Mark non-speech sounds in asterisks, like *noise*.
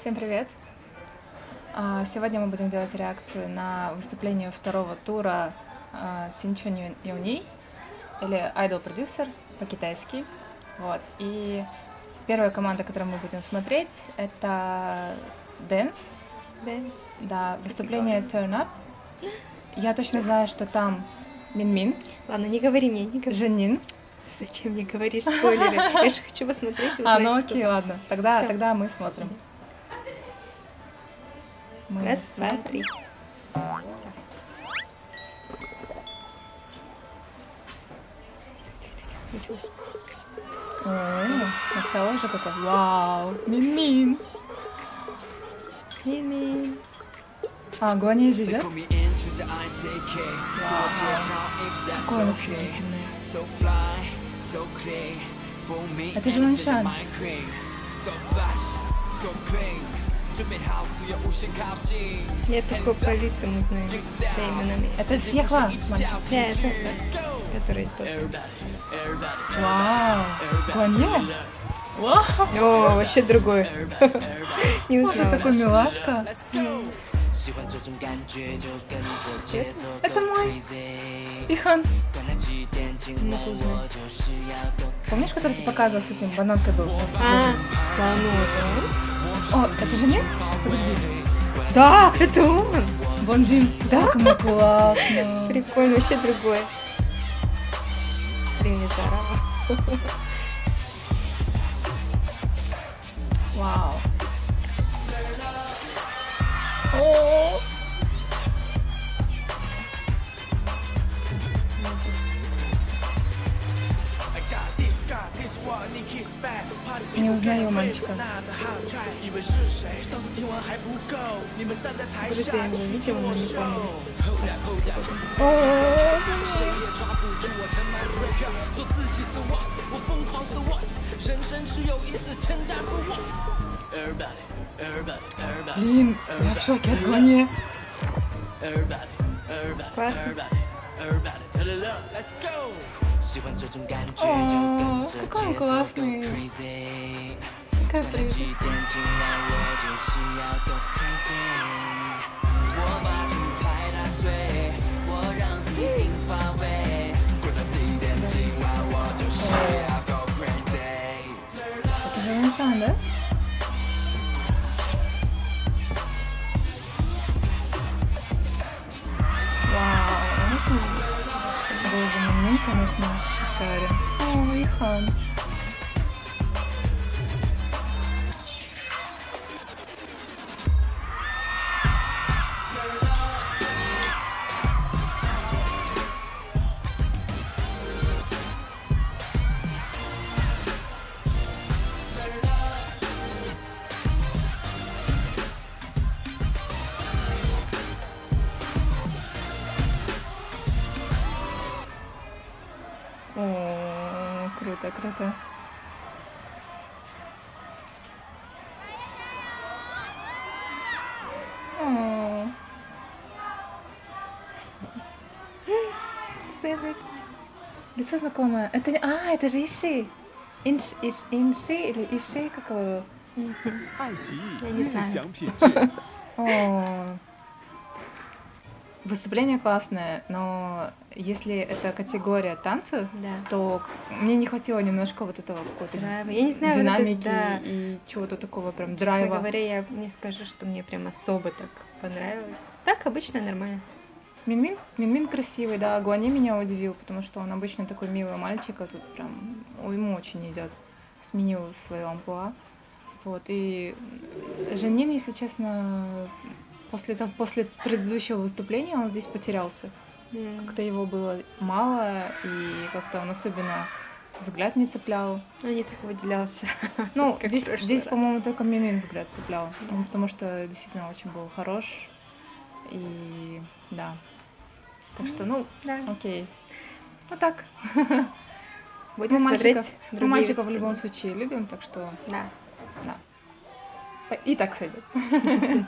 Всем привет! А, Сегодня мы будем делать реакцию на выступление второго тура Цинчун Юни или Idol Producer по-китайски. Вот. И первая команда, которую мы будем смотреть, это Dance. Dance. Да, выступление Turn Up. Я точно знаю, что там Минмин, Ладно, не говори мне, не говори. Женин. Зачем мне говоришь спойлеры? Я же хочу посмотреть А, ну окей, ладно. Тогда, тогда мы смотрим. Мы Раз, два, смотрим. три. Началось. О, начало уже такое. Вау, Минмин. Мими. А, Гуани здесь, да? Какой Какой он Я только по лицам узнаю, по именам. Это Сьехла, мальчик. Да, это который тот. Вау. Вау. О, вообще другой. *laughs* Не узнала. такой милашка. Это мой Ихан. Помнишь, который ты показывал с этим? Бананкой был. А, да ну О, это же нет? Подожди. Да, это он. Бонзин. Да? Как ему классно. Прикольно, вообще другой. Блин, это. Вау. О, Не узнаю мальчика. Подожди, я не видела, но не помню. о, Блин, я в шоке от Гуани. Классно. О, какой он классный. Какая прелесть. Это же Ланшан, да? Вау. Минмин, конечно, шикарен. О, Ихан. О, круто, круто. О. Лицо знакомое. Это... А, это же Иши. Инш, иш, инши или Иши, как его? Я не знаю. *laughs* О. Выступление классное, но если это категория танца, Да. то мне не хватило немножко вот этого какого-то Драйва. Я не знаю, вот это, динамики да. и чего-то такого прям Честно драйва. говоря, я не скажу, что мне прям особо так понравилось. Так, обычно нормально. Минмин, Минмин красивый, да. Гуани меня удивил, потому что он обычно такой милый мальчик, а тут прям ему очень идет. Сменил свое амплуа. Вот, и Жанин, если честно, после, того- после предыдущего выступления он здесь потерялся. М. Как-то его было мало, и как-то он особенно взгляд не цеплял. Ну, не так выделялся. *laughs* Ну, здесь, здесь по-моему, только Мимин взгляд цеплял. Ну, потому что действительно очень был хорош. И да. Так что, ну, Да. окей. Ну так. *laughs* Будем Мы смотреть мальчиков, мы другие мальчиков в любом случае любим, так что Да. и так сойдет. *laughs*